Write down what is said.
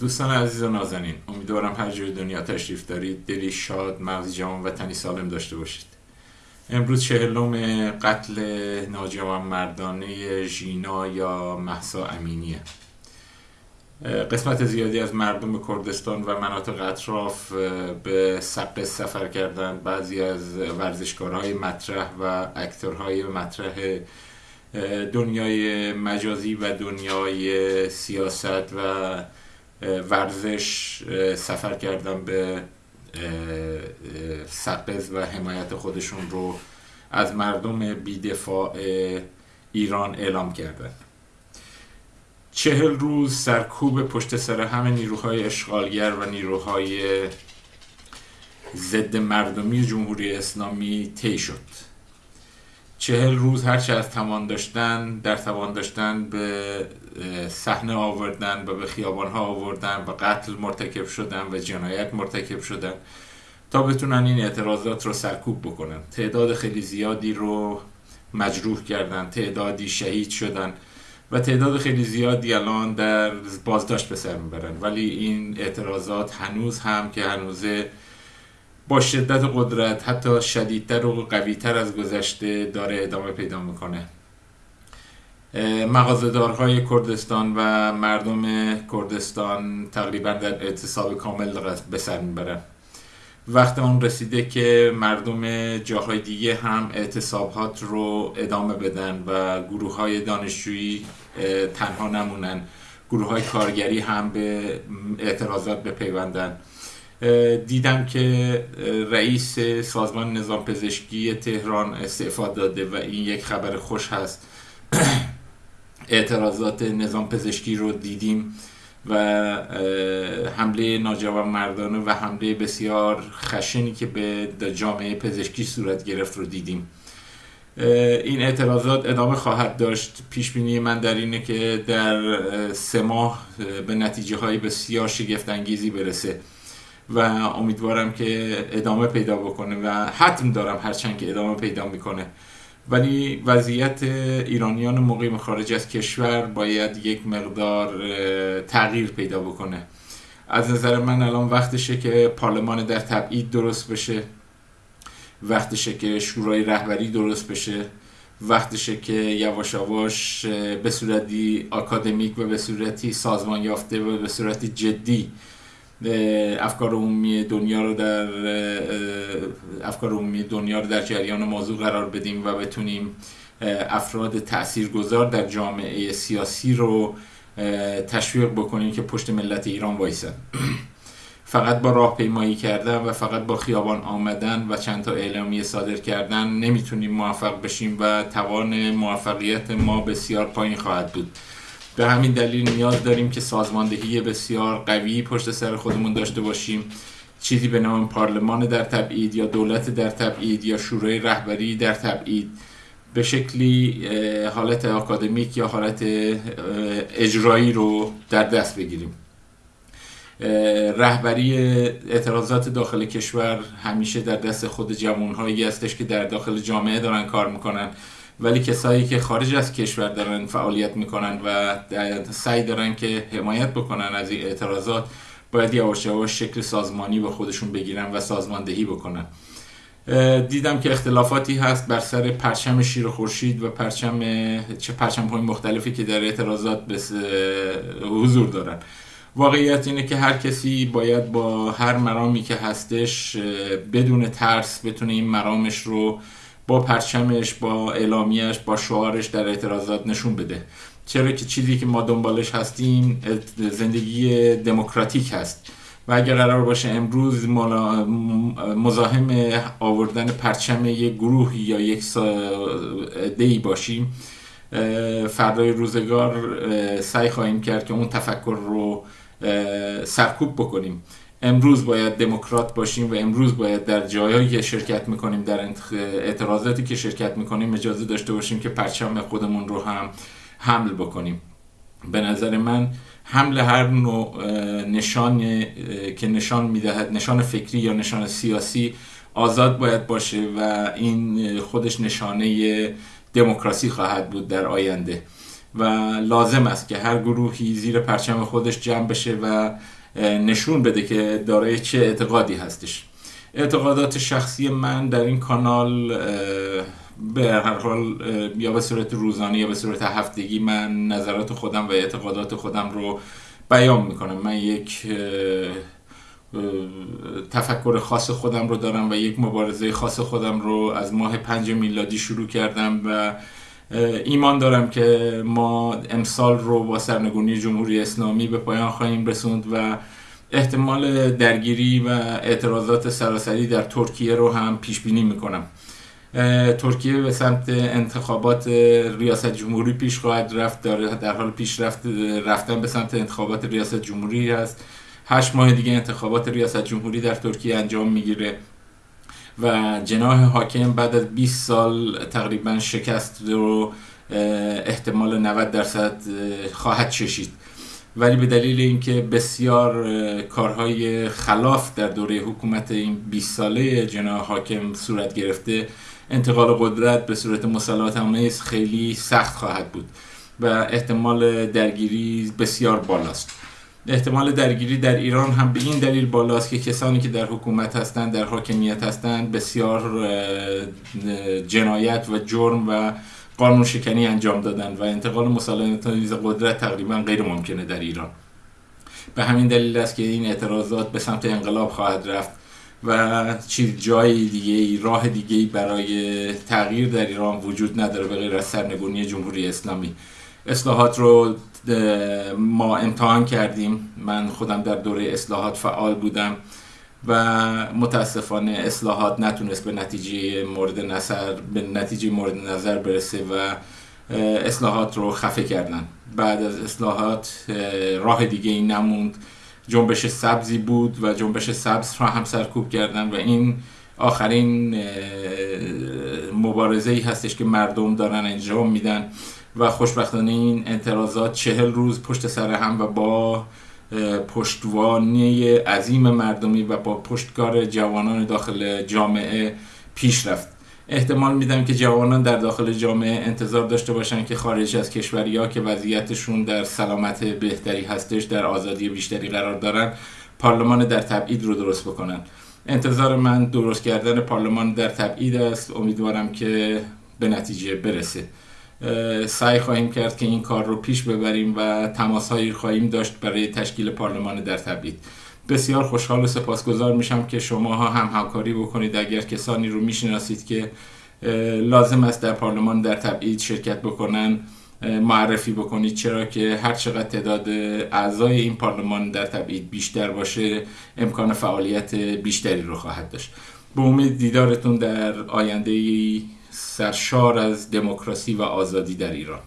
دوستان عزیز و نازنین امیدوارم هر جای دنیا تشریف دارید. دلی شاد مغز جوان و تنی سالم داشته باشید. امروز چهلم قتل ناجوان مردانه ژینا یا محسا امینیه. قسمت زیادی از مردم کردستان و مناطق اطراف به سقه سفر کردن. بعضی از ورزشکارهای مطرح و اکتورهای مطرح دنیای مجازی و دنیای سیاست و ورزش سفر کردن به سقز و حمایت خودشون رو از مردم بیدفاع ایران اعلام کردن. چهل روز سرکوب پشت سر همه نیروهای اشغالگر و نیروهای ضد مردمی جمهوری اسلامی طی شد. چهل روز هرچه از توان داشتن در توان داشتن به صحنه آوردن و به خیابان ها آوردن و قتل مرتکب شدن و جنایت مرتکب شدن تا بتونن این اعتراضات رو سرکوب بکنن. تعداد خیلی زیادی رو مجروح کردن تعدادی شهید شدن و تعداد خیلی زیادی الان در بازداشت به سر می‌برن. ولی این اعتراضات هنوز هم که هنوزه با شدت قدرت حتی شدیدتر و قویتر از گذشته داره ادامه پیدا می‌کنه. مغازدارهای کردستان و مردم کردستان تقریبا در اعتصاب کامل به سر می‌برن. وقت اون رسیده که مردم جاهای دیگه هم اعتصابات رو ادامه بدن و گروه های دانشجویی تنها نمونن. گروه های کارگری هم به اعتراضات بپیوندن. دیدم که رئیس سازمان نظام پزشکی تهران استعفا داده و این یک خبر خوش هست. اعتراضات نظام پزشکی رو دیدیم و حمله ناجوان مردانه و حمله بسیار خشنی که به جامعه پزشکی صورت گرفت رو دیدیم. این اعتراضات ادامه خواهد داشت. پیش بینی من در اینه که در سه ماه به نتیجه های بسیار شگفت انگیزی برسه. و امیدوارم که ادامه پیدا بکنه و حتم دارم هرچند که ادامه پیدا می‌کنه. ولی وضعیت ایرانیان مقیم خارج از کشور باید یک مقدار تغییر پیدا بکنه. از نظر من الان وقتشه که پارلمان در تبعید درست بشه. وقتشه که شورای رهبری درست بشه. وقتشه که یواش یواش به صورتی آکادمیک و به صورتی سازمان یافته و به صورتی جدی افکار عمومی دنیا رو در افکار عمومی دنیا رو در جریان موضوع قرار بدیم و بتونیم افراد تاثیرگذار در جامعه سیاسی رو تشویق بکنیم که پشت ملت ایران وایسن. فقط با راهپیمایی کردن و فقط با خیابان آمدن و چند تا اعلامیه صادر کردن نمی‌تونیم موفق بشیم و توان موفقیت ما بسیار پایین خواهد بود. به همین دلیل نیاز داریم که سازماندهی بسیار قوی پشت سر خودمون داشته باشیم. چیزی به نام پارلمان در تبعید یا دولت در تبعید یا شورای رهبری در تبعید. به شکلی حالت اکادمیک یا حالت اجرایی رو در دست بگیریم. رهبری اعتراضات داخل کشور همیشه در دست خود جوانهایی هستش که در داخل جامعه دارن کار می‌کنن. ولی کسایی که خارج از کشور دارن فعالیت می‌کنن و سعی دارن که حمایت بکنن از این اعتراضات باید یواش یواش شکل سازمانی به خودشون بگیرن و سازماندهی بکنن. دیدم که اختلافاتی هست بر سر پرچم شیر خورشید و پرچم چه پرچم های مختلفی که در اعتراضات حضور دارن. واقعیت اینه که هر کسی باید با هر مرامی که هستش بدون ترس بتونه این مرامش رو با پرچمش با اعلامیش با شعارش در اعتراضات نشون بده. چرا که چیزی که ما دنبالش هستیم زندگی دموکراتیک هست. و اگر قرار باشه امروز مزاحم آوردن پرچم یک گروه یا یک دی باشیم فردای روزگار سعی خواهیم کرد که اون تفکر رو سرکوب بکنیم. امروز باید دموکرات باشیم و امروز باید در جایهایی که شرکت می‌کنیم در اعتراضاتی که شرکت می‌کنیم اجازه داشته باشیم که پرچم خودمون رو هم حمل بکنیم. به نظر من حمل هر نوع نشان که نشان می‌دهد نشان فکری یا نشان سیاسی آزاد باید باشه و این خودش نشانه دموکراسی خواهد بود در آینده. و لازم است که هر گروهی زیر پرچم خودش جمع بشه و نشون بده که دارای چه اعتقادی هستش. اعتقادات شخصی من در این کانال به هر حال یا به صورت روزانه یا به صورت هفتگی من نظرات خودم و اعتقادات خودم رو بیان می‌کنم. من یک تفکر خاص خودم رو دارم و یک مبارزه خاص خودم رو از ماه پنج میلادی شروع کردم و ایمان دارم که ما امسال رو با سرنگونی جمهوری اسلامی به پایان خواهیم رسوند و احتمال درگیری و اعتراضات سراسری در ترکیه رو هم پیش بینی می‌کنم ترکیه به سمت انتخابات ریاست جمهوری پیش خواهد رفت در حال پیش رفت رفتن به سمت انتخابات ریاست جمهوری هست. هشت ماه دیگه انتخابات ریاست جمهوری در ترکیه انجام می‌گیره. و جناح حاکم بعد از 20 سال تقریبا شکست رو احتمال 90 درصد خواهد چشید. ولی به دلیل اینکه بسیار کارهای خلاف در دوره حکومت این 20 ساله جناح حاکم صورت گرفته انتقال قدرت به صورت مسلط آمیز خیلی سخت خواهد بود و احتمال درگیری بسیار بالاست. احتمال درگیری در ایران هم به این دلیل بالاست که کسانی که در حکومت هستند در حاکمیت هستند بسیار جنایت و جرم و قانون شکنی انجام دادن و انتقال مسالمت قدرت تقریبا غیر ممکنه در ایران. به همین دلیل است که این اعتراضات به سمت انقلاب خواهد رفت و چیز جای دیگه راه دیگه برای تغییر در ایران وجود نداره به غیر از سرنگونی جمهوری اسلامی. اصلاحات رو ما امتحان کردیم. من خودم در دوره اصلاحات فعال بودم و متاسفانه اصلاحات نتونست به نتیجه مورد نظر به نتیجه مورد نظر برسه و اصلاحات رو خفه کردن. بعد از اصلاحات راه دیگه ای نموند. جنبش سبزی بود و جنبش سبز را هم سرکوب کردن و این آخرین مبارزه ای هستش که مردم دارن انجام میدن و خوشبختانه این اعتراضات چهل روز پشت سر هم و با پشتوانی عظیم مردمی و با پشتکار جوانان داخل جامعه پیش رفت. احتمال میدم که جوانان در داخل جامعه انتظار داشته باشن که خارج از کشوری ها که وضعیتشون در سلامت بهتری هستش در آزادی بیشتری قرار دارن پارلمان در تبعید رو درست بکنن. انتظار من درست کردن پارلمان در تبعید است. امیدوارم که به نتیجه برسه. سعی خواهیم کرد که این کار رو پیش ببریم و تماس هایی خواهیم داشت برای تشکیل پارلمان در تبعید. بسیار خوشحال و سپاسگزار میشم که شما ها هم همکاری بکنید. اگر کسانی رو می‌شناسید که لازم است در پارلمان در تبعید شرکت بکنن معرفی بکنید چرا که هر چقدر تعداد اعضای این پارلمان در تبعید بیشتر باشه امکان فعالیت بیشتری رو خواهد داشت. به امید دیدارتون در آینده سرشار از دموکراسی و آزادی در ایران.